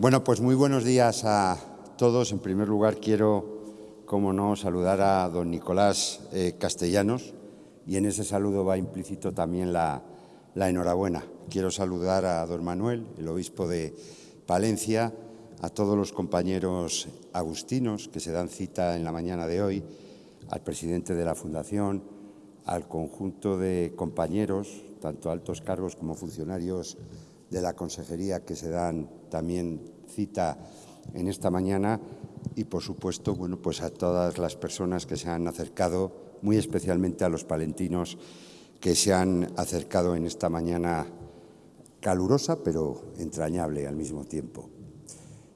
Bueno, pues muy buenos días a todos. En primer lugar, quiero, como no, saludar a don Nicolás eh, Castellanos y en ese saludo va implícito también la, la enhorabuena. Quiero saludar a don Manuel, el obispo de Palencia, a todos los compañeros agustinos que se dan cita en la mañana de hoy, al presidente de la Fundación, al conjunto de compañeros, tanto altos cargos como funcionarios de la consejería que se dan también cita en esta mañana y, por supuesto, bueno, pues a todas las personas que se han acercado, muy especialmente a los palentinos que se han acercado en esta mañana calurosa pero entrañable al mismo tiempo.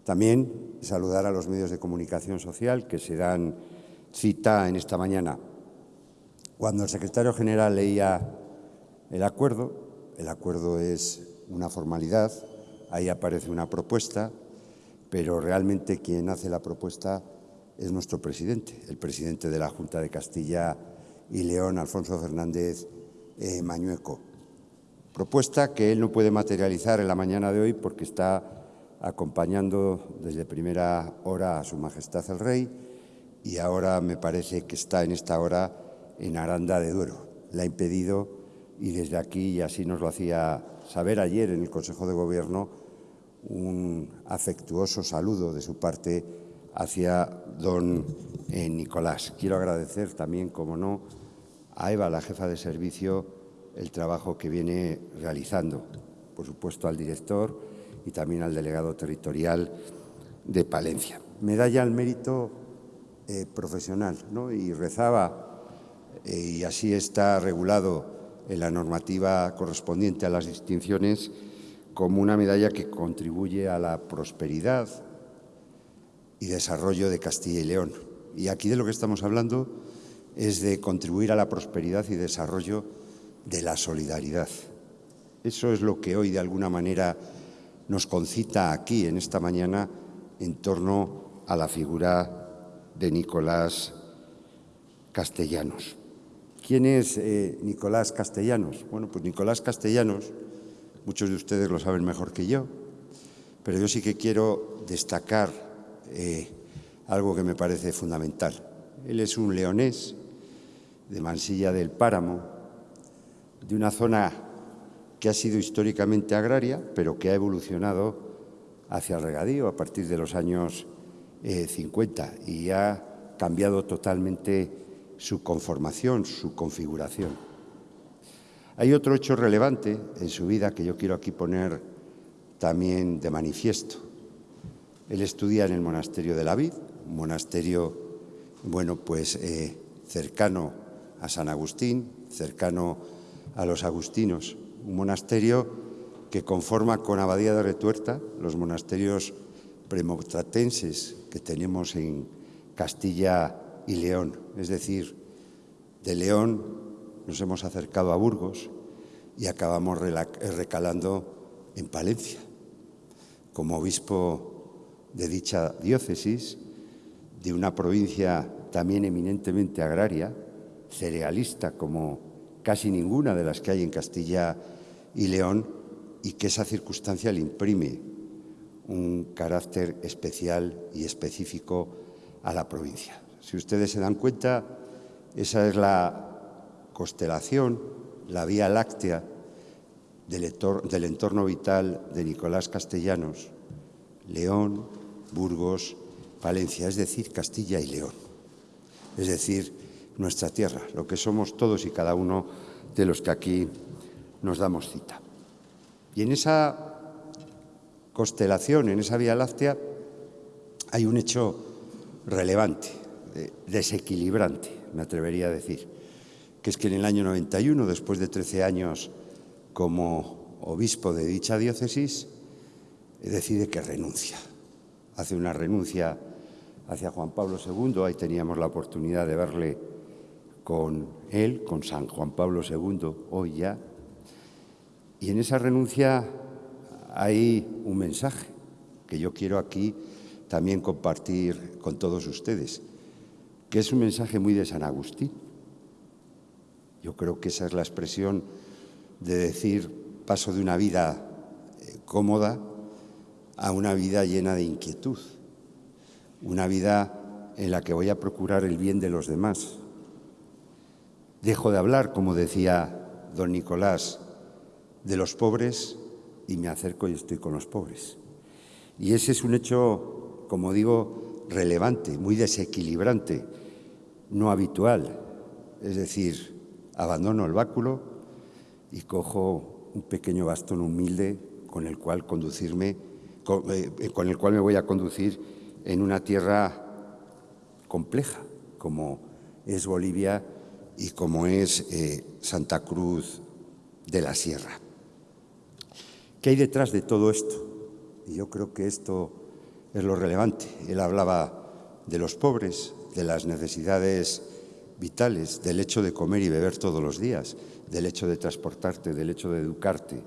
También saludar a los medios de comunicación social que se dan cita en esta mañana. Cuando el secretario general leía el acuerdo, el acuerdo es una formalidad, ahí aparece una propuesta, pero realmente quien hace la propuesta es nuestro presidente, el presidente de la Junta de Castilla y León, Alfonso Fernández eh, Mañueco. Propuesta que él no puede materializar en la mañana de hoy porque está acompañando desde primera hora a Su Majestad el Rey y ahora me parece que está en esta hora en Aranda de Duero. La ha impedido y desde aquí, y así nos lo hacía saber ayer en el Consejo de Gobierno, un afectuoso saludo de su parte hacia don eh, Nicolás. Quiero agradecer también, como no, a Eva, la jefa de servicio, el trabajo que viene realizando. Por supuesto, al director y también al delegado territorial de Palencia. Medalla al mérito eh, profesional, ¿no? Y rezaba, eh, y así está regulado en la normativa correspondiente a las distinciones, como una medalla que contribuye a la prosperidad y desarrollo de Castilla y León. Y aquí de lo que estamos hablando es de contribuir a la prosperidad y desarrollo de la solidaridad. Eso es lo que hoy, de alguna manera, nos concita aquí, en esta mañana, en torno a la figura de Nicolás Castellanos. ¿Quién es eh, Nicolás Castellanos? Bueno, pues Nicolás Castellanos, muchos de ustedes lo saben mejor que yo, pero yo sí que quiero destacar eh, algo que me parece fundamental. Él es un leonés de Mansilla del Páramo, de una zona que ha sido históricamente agraria, pero que ha evolucionado hacia el regadío a partir de los años 50 eh, y ha cambiado totalmente su conformación, su configuración. Hay otro hecho relevante en su vida que yo quiero aquí poner también de manifiesto. Él estudia en el monasterio de la Vid, un monasterio, bueno, pues eh, cercano a San Agustín, cercano a los agustinos un monasterio que conforma con Abadía de Retuerta, los monasterios premotratenses que tenemos en Castilla y León. Es decir, de León nos hemos acercado a Burgos y acabamos recalando en Palencia. Como obispo de dicha diócesis, de una provincia también eminentemente agraria, cerealista como casi ninguna de las que hay en Castilla y León, y que esa circunstancia le imprime un carácter especial y específico a la provincia. Si ustedes se dan cuenta, esa es la constelación, la vía láctea del, entorno vital de Nicolás Castellanos, León, Burgos, Palencia, es decir, Castilla y León. Es decir, nuestra tierra, lo que somos todos y cada uno de los que aquí nos damos cita. Y en esa constelación, en esa Vía Láctea, hay un hecho relevante, desequilibrante, me atrevería a decir, que es que en el año 91, después de 13 años como obispo de dicha diócesis, decide que renuncia. Hace una renuncia hacia Juan Pablo II, ahí teníamos la oportunidad de verle con él, con San Juan Pablo II, hoy ya. Y en esa renuncia hay un mensaje que yo quiero aquí también compartir con todos ustedes, que es un mensaje muy de San Agustín. Yo creo que esa es la expresión de decir paso de una vida eh, cómoda a una vida llena de inquietud, una vida en la que voy a procurar el bien de los demás. Dejo de hablar, como decía don Nicolás, de los pobres y me acerco y estoy con los pobres. Y ese es un hecho, como digo, relevante, muy desequilibrante, no habitual. Es decir, abandono el báculo y cojo un pequeño bastón humilde con el cual conducirme, con, eh, el cual me voy a conducir en una tierra compleja, como es Bolivia y como es eh, Santa Cruz de la Sierra. ¿Qué hay detrás de todo esto? Y yo creo que esto es lo relevante. Él hablaba de los pobres, de las necesidades vitales, del hecho de comer y beber todos los días, del hecho de transportarte, del hecho de educarte,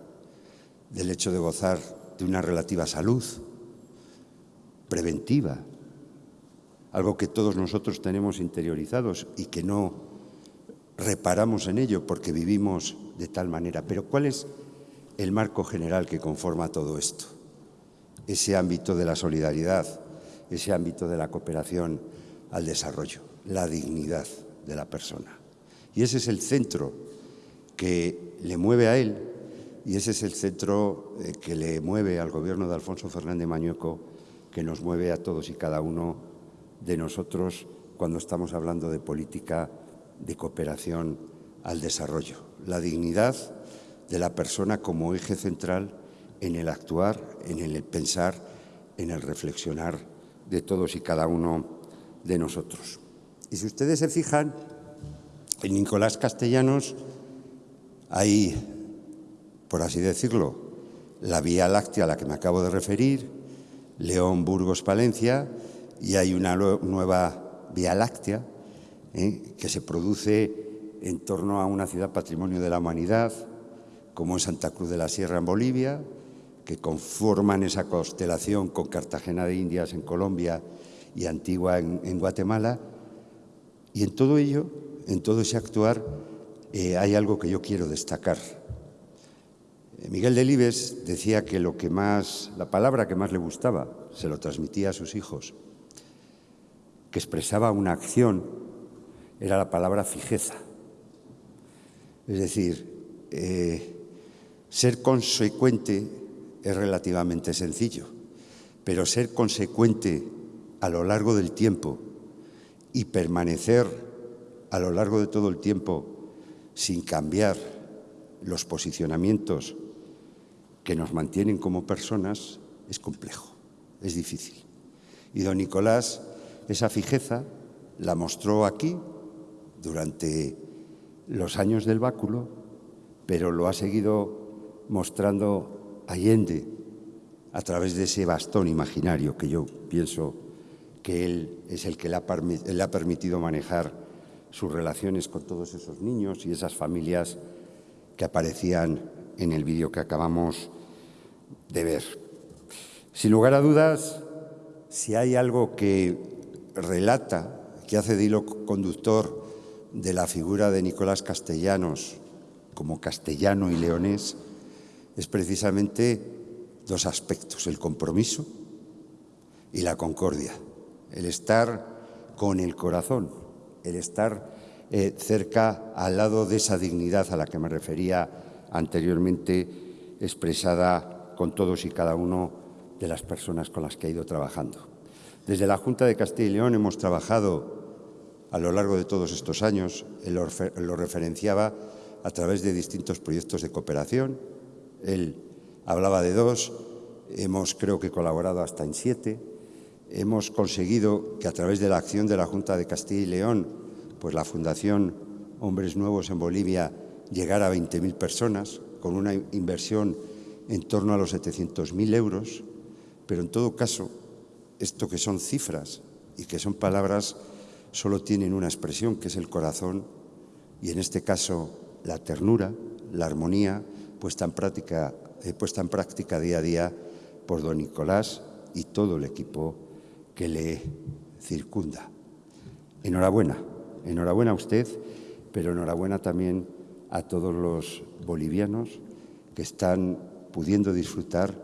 del hecho de gozar de una relativa salud preventiva, algo que todos nosotros tenemos interiorizados y que no reparamos en ello porque vivimos de tal manera. Pero ¿cuál es el marco general que conforma todo esto. Ese ámbito de la solidaridad, ese ámbito de la cooperación al desarrollo, la dignidad de la persona. Y ese es el centro que le mueve a él y ese es el centro eh, que le mueve al gobierno de Alfonso Fernández Mañueco, que nos mueve a todos y cada uno de nosotros cuando estamos hablando de política de cooperación al desarrollo. La dignidad de la persona como eje central en el actuar, en el pensar, en el reflexionar de todos y cada uno de nosotros. Y si ustedes se fijan, en Nicolás Castellanos hay, por así decirlo, la Vía Láctea a la que me acabo de referir, León, Burgos, Palencia, y hay una nueva Vía Láctea ¿eh? que se produce en torno a una ciudad patrimonio de la humanidad, como en Santa Cruz de la Sierra en Bolivia, que conforman esa constelación con Cartagena de Indias en Colombia y Antigua en, Guatemala. Y en todo ello, en todo ese actuar, eh, hay algo que yo quiero destacar. Eh, Miguel Delibes decía que lo que más, la palabra que más le gustaba, se lo transmitía a sus hijos, que expresaba una acción, era la palabra fijeza. Es decir, eh, ser consecuente es relativamente sencillo, pero ser consecuente a lo largo del tiempo y permanecer a lo largo de todo el tiempo sin cambiar los posicionamientos que nos mantienen como personas es complejo, es difícil. Y don Nicolás esa fijeza la mostró aquí durante los años del báculo, pero lo ha seguido mostrando Allende a través de ese bastón imaginario que yo pienso que él es el que le ha, permitido manejar sus relaciones con todos esos niños y esas familias que aparecían en el vídeo que acabamos de ver. Sin lugar a dudas, si hay algo que relata, que hace de hilo conductor de la figura de Nicolás Castellanos como castellano y leonés, es precisamente dos aspectos, el compromiso y la concordia, el estar con el corazón, el estar eh, cerca al lado de esa dignidad a la que me refería anteriormente, expresada con todos y cada uno de las personas con las que he ido trabajando. Desde la Junta de Castilla y León hemos trabajado a lo largo de todos estos años, lo referenciaba a través de distintos proyectos de cooperación, él hablaba de dos, hemos creo que colaborado hasta en siete. Hemos conseguido que a través de la acción de la Junta de Castilla y León, pues la Fundación Hombres Nuevos en Bolivia llegara a 20.000 personas, con una inversión en torno a los 700.000 euros, pero en todo caso, esto que son cifras y que son palabras, solo tienen una expresión, que es el corazón, y en este caso la ternura, la armonía, puesta en práctica, eh, puesta en práctica día a día por don Nicolás y todo el equipo que le circunda. Enhorabuena, enhorabuena a usted, pero enhorabuena también a todos los bolivianos que están pudiendo disfrutar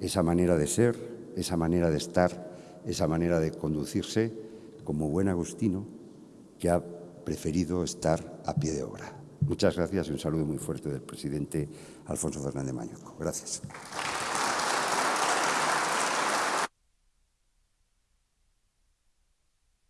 esa manera de ser, esa manera de estar, esa manera de conducirse como buen agustino que ha preferido estar a pie de obra. Muchas gracias y un saludo muy fuerte del presidente Alfonso Fernández Mañuco. Gracias.